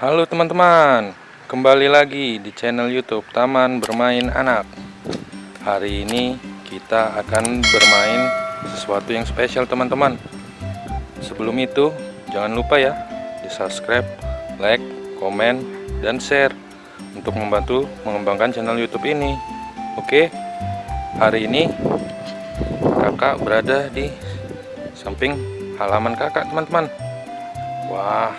Halo teman-teman, kembali lagi di channel YouTube Taman Bermain Anak. Hari ini kita akan bermain sesuatu yang spesial teman-teman. Sebelum itu, jangan lupa ya di subscribe, like, komen, dan share untuk membantu mengembangkan channel YouTube ini. Oke, hari ini kakak berada di samping halaman kakak teman-teman. Wah,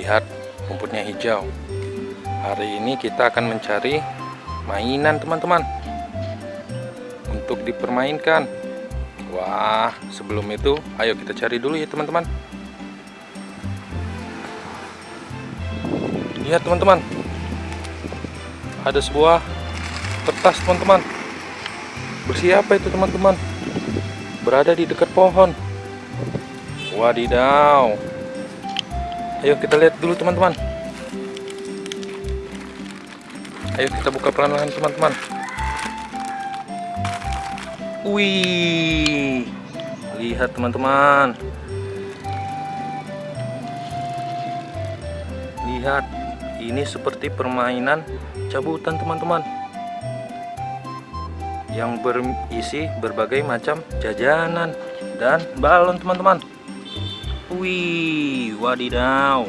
lihat rumputnya hijau. Hari ini kita akan mencari mainan teman-teman untuk dipermainkan. Wah, sebelum itu ayo kita cari dulu ya teman-teman. Lihat teman-teman. Ada sebuah kertas teman-teman. Bersiapa itu teman-teman? Berada di dekat pohon. Wadidaw. Ayo kita lihat dulu teman-teman. Ayo kita buka pelan-pelan teman-teman. Wih, lihat teman-teman. Lihat, ini seperti permainan cabutan teman-teman. Yang berisi berbagai macam jajanan dan balon teman-teman. Wih, wadidaw.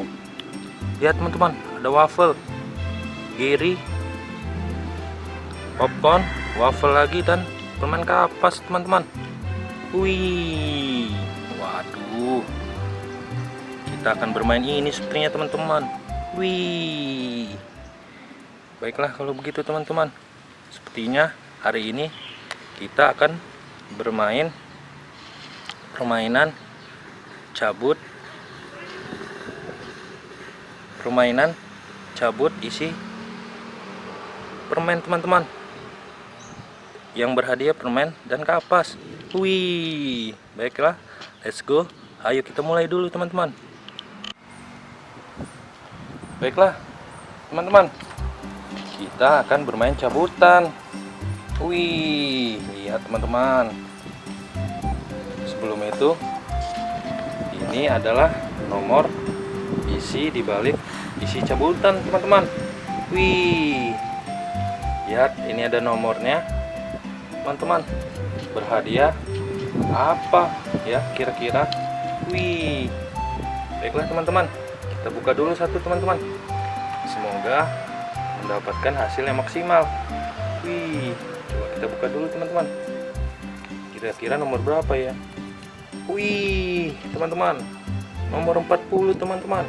Lihat teman-teman, ada waffle, giri, popcorn, waffle lagi dan permen kapas teman-teman. Wih, waduh. Kita akan bermain ini sepertinya teman-teman. Wih. Baiklah kalau begitu teman-teman. Sepertinya hari ini kita akan bermain permainan cabut. Permainan cabut isi permen teman-teman. Yang berhadiah permen dan kapas. Wih baiklah. Let's go. Ayo kita mulai dulu teman-teman. Baiklah teman-teman. Kita akan bermain cabutan. Wih lihat teman-teman. Sebelum itu ini adalah nomor isi dibalik isi cabutan teman-teman. Wih. Lihat ini ada nomornya. Teman-teman berhadiah apa ya kira-kira? Wih. Baiklah teman-teman. Kita buka dulu satu teman-teman. Semoga mendapatkan hasil yang maksimal. Wih. Coba kita buka dulu teman-teman. Kira-kira nomor berapa ya Wih, teman-teman. Nomor 40, teman-teman.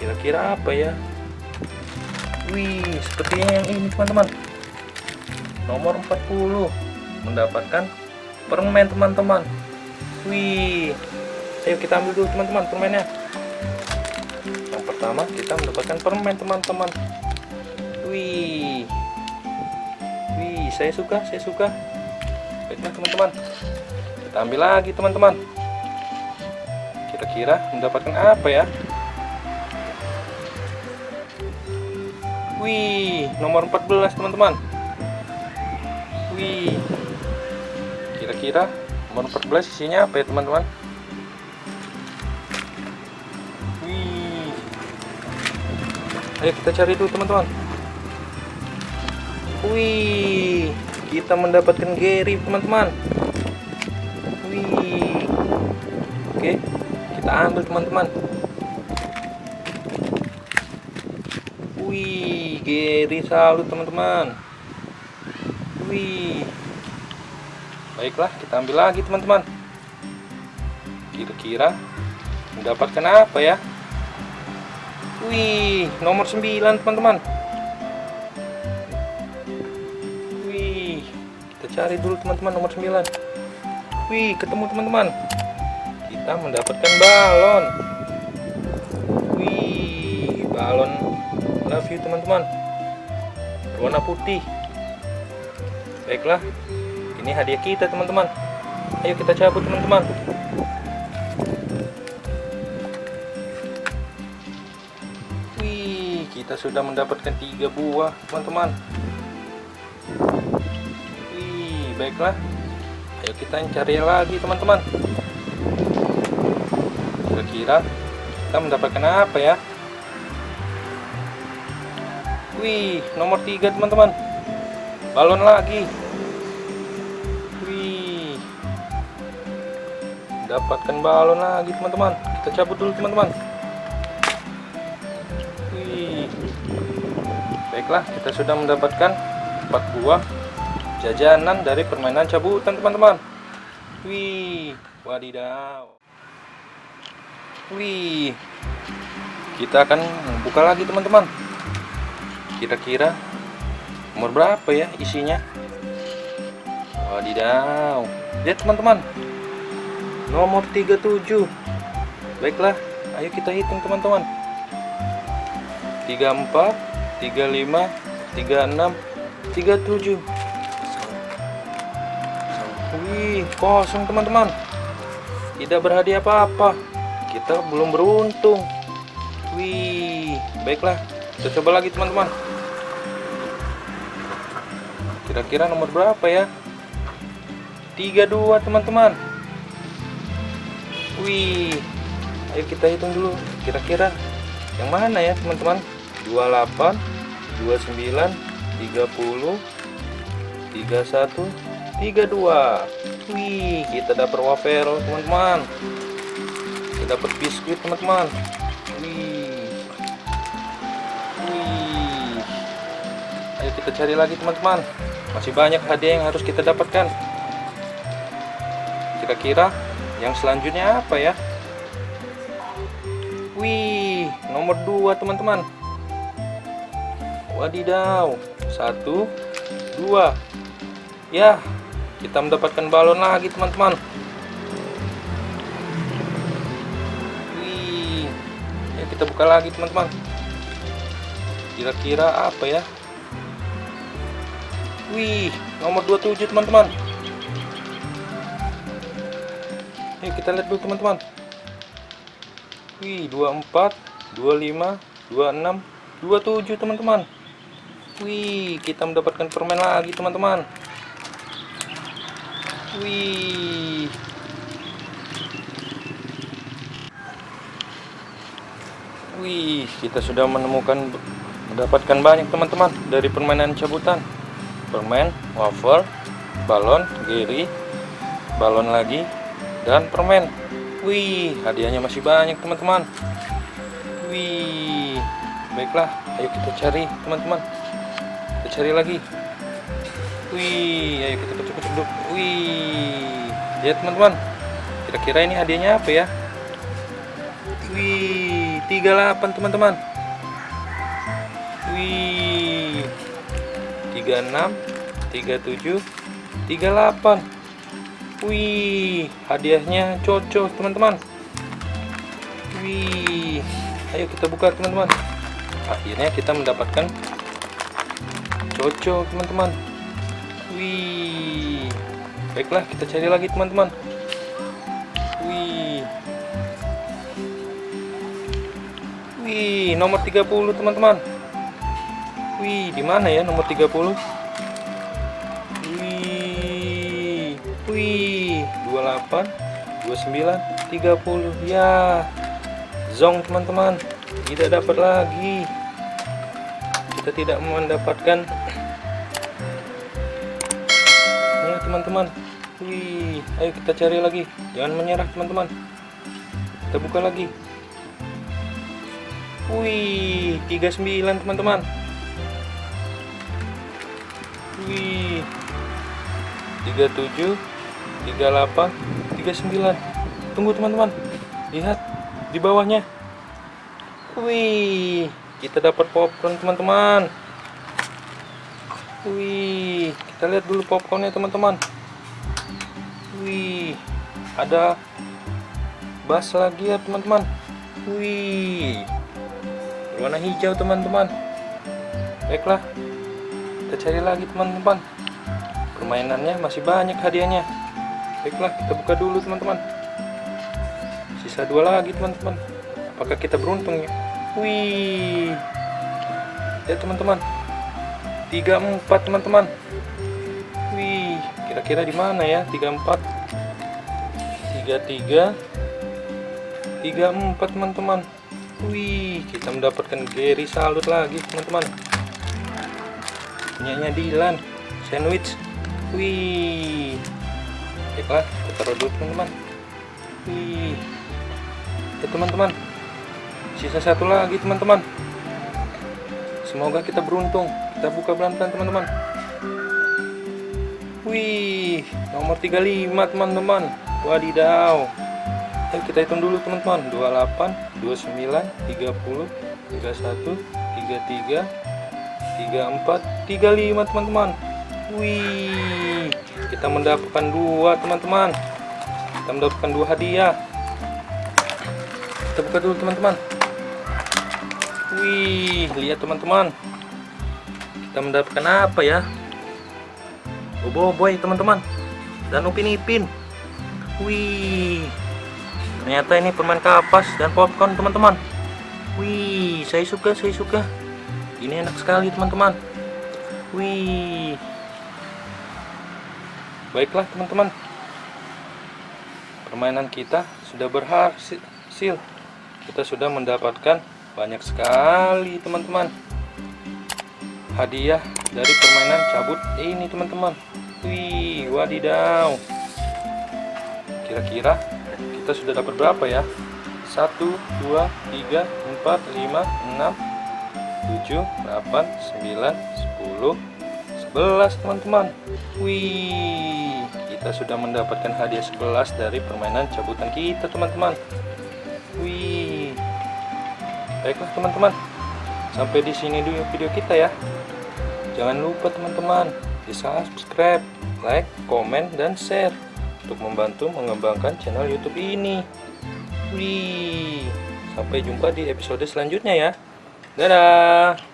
Kira-kira apa ya? Wih, sepertinya yang ini, teman-teman. Nomor 40 mendapatkan permen, teman-teman. Wih. Ayo kita ambil dulu, teman-teman, permennya. Yang pertama, kita mendapatkan permen, teman-teman. Wih. Wih, saya suka, saya suka. Baiklah, teman-teman kita ambil lagi teman-teman. Kira-kira mendapatkan apa ya? Wih nomor 14 teman-teman. Wih. Kira-kira nomor 14 isinya apa ya teman-teman? Wih. Ayo kita cari dulu teman-teman. Wih. Kita mendapatkan Gary teman-teman ambil teman-teman. Wih, Gary salut teman-teman. Wih. Baiklah, kita ambil lagi teman-teman. Kira-kira mendapatkan apa ya? Wih, nomor 9 teman-teman. Wih, kita cari dulu teman-teman nomor 9. Wih, ketemu teman-teman kita mendapatkan balon. Wih balon. Love you teman-teman. Warna putih. Baiklah ini hadiah kita teman-teman. Ayo kita cabut teman-teman. Wih kita sudah mendapatkan tiga buah teman-teman. Wih baiklah. Ayo kita cari lagi teman-teman kira-kira kita mendapatkan apa ya? Wih nomor tiga teman-teman. Balon lagi. Wih. Dapatkan balon lagi teman-teman. Kita cabut dulu teman-teman. Wih. Baiklah kita sudah mendapatkan 4 buah jajanan dari permainan cabutan teman-teman. Wih wadidaw wih. Kita akan buka lagi teman-teman. Kira-kira umur berapa ya isinya? Wadidaw. Lihat teman-teman. Nomor 37 baiklah ayo kita hitung teman-teman. 34 35 36 37 wih kosong teman-teman. Tidak berhadiah apa-apa kita belum beruntung. Wih baiklah. Kita coba lagi teman-teman. Kira-kira nomor berapa ya? 32 teman-teman. Wih ayo kita hitung dulu. Kira-kira yang mana ya teman-teman? 28 29 30 31 32 wih kita dapat wafer teman-teman kita dapat biskuit teman-teman. Wih. Wih. Ayo kita cari lagi teman-teman. Masih banyak hadiah yang harus kita dapatkan. Kira-kira yang selanjutnya apa ya? Wih nomor 2 teman-teman. Wadidaw. Satu dua. Ya kita mendapatkan balon lagi teman-teman kita buka lagi teman-teman kira-kira apa ya Wih, nomor 27 teman-teman. Yuk kita lihat dulu teman-teman. Wih, 24, 25, 26, 27 teman-teman. Wih, kita mendapatkan permen lagi teman-teman. Wih. Wih, kita sudah menemukan mendapatkan banyak teman-teman dari permainan cabutan permen, wafer, balon, geri, balon lagi, dan permen. Wih, hadiahnya masih banyak teman-teman. Wih, baiklah, ayo kita cari teman-teman. Kita cari lagi. Wih, ayo kita kecuk-kecuk dulu. Wih, lihat teman-teman. Kira-kira ini hadiahnya apa ya? Wih, 38 teman-teman. Wih, 36 37 38 Wih hadiahnya cocok teman-teman. Wih. Ayo kita buka teman-teman. Akhirnya kita mendapatkan cocok teman-teman. Wih. Baiklah kita cari lagi teman-teman Wih nomor 30 teman-teman Wih, di mana ya nomor 30? Wih. Wih, 28, 29, 30. Ya. Zong, teman-teman. Tidak dapat lagi. Kita tidak mendapatkan Ya, teman-teman. Wih, ayo kita cari lagi. Jangan menyerah, teman-teman. Kita buka lagi. Wih, 39, teman-teman. Wih. 37 38 39. Tunggu teman-teman. Lihat di bawahnya. Wih, kita dapat popcorn teman-teman. Wih, kita lihat dulu popcornnya teman-teman. Wih, ada bas lagi ya teman-teman. Wih, warna hijau teman-teman. Baiklah, kita cari lagi teman-teman. Permainannya masih banyak hadiahnya. Baiklah kita buka dulu teman-teman. Sisa dua lagi teman-teman. Apakah kita beruntung ya? Wih. Ya teman-teman. 34 teman-teman. Wih kira-kira di mana ya? 34 33 34 teman-teman Wih, kita mendapatkan Gary Salut lagi, teman-teman. Punyanya Dilan, sandwich. Wih. Baiklah, kita taruh dulu, teman-teman. Wih. Ya, teman-teman. Sisa satu lagi, teman-teman. Semoga kita beruntung. Kita buka pelan-pelan, teman-teman. Wih, nomor 35, teman-teman. Wadidaw. Ayo kita hitung dulu teman-teman 28, 29, 30, 31, 33, 34, 35 teman-teman. Wih Kita mendapatkan dua teman-teman. Kita mendapatkan dua hadiah. Kita buka dulu teman-teman. Wih Lihat teman-teman. Kita mendapatkan apa ya? Oh boy teman-teman. Dan upin ipin Wih ternyata ini permen kapas dan popcorn teman-teman. Wih saya suka saya suka. Ini enak sekali teman-teman. Wih. Baiklah teman-teman. Permainan kita sudah berhasil. Kita sudah mendapatkan banyak sekali teman-teman. Hadiah dari permainan cabut ini teman-teman. Wih wadidaw. Kira-kira kita sudah dapat berapa ya? 1 2 3 4 5 6 7 8 9 10 11 teman-teman. Wih kita sudah mendapatkan hadiah 11 dari permainan cabutan kita teman-teman. Wih. Baiklah teman-teman. Sampai di sini dulu video kita ya. Jangan lupa teman-teman di subscribe like komen dan share untuk membantu mengembangkan channel YouTube ini. Wih, sampai jumpa di episode selanjutnya ya. Dadah.